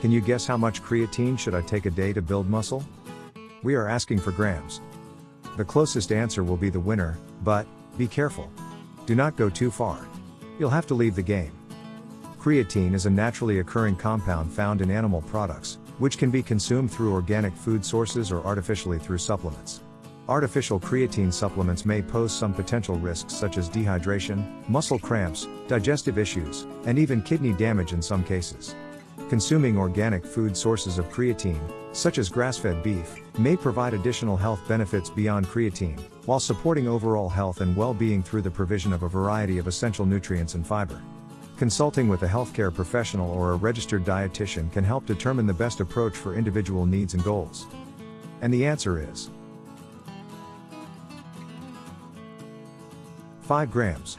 Can you guess how much creatine should I take a day to build muscle? We are asking for grams. The closest answer will be the winner, but, be careful. Do not go too far. You'll have to leave the game. Creatine is a naturally occurring compound found in animal products, which can be consumed through organic food sources or artificially through supplements. Artificial creatine supplements may pose some potential risks such as dehydration, muscle cramps, digestive issues, and even kidney damage in some cases. Consuming organic food sources of creatine, such as grass-fed beef, may provide additional health benefits beyond creatine, while supporting overall health and well-being through the provision of a variety of essential nutrients and fiber. Consulting with a healthcare professional or a registered dietitian can help determine the best approach for individual needs and goals. And the answer is 5 grams.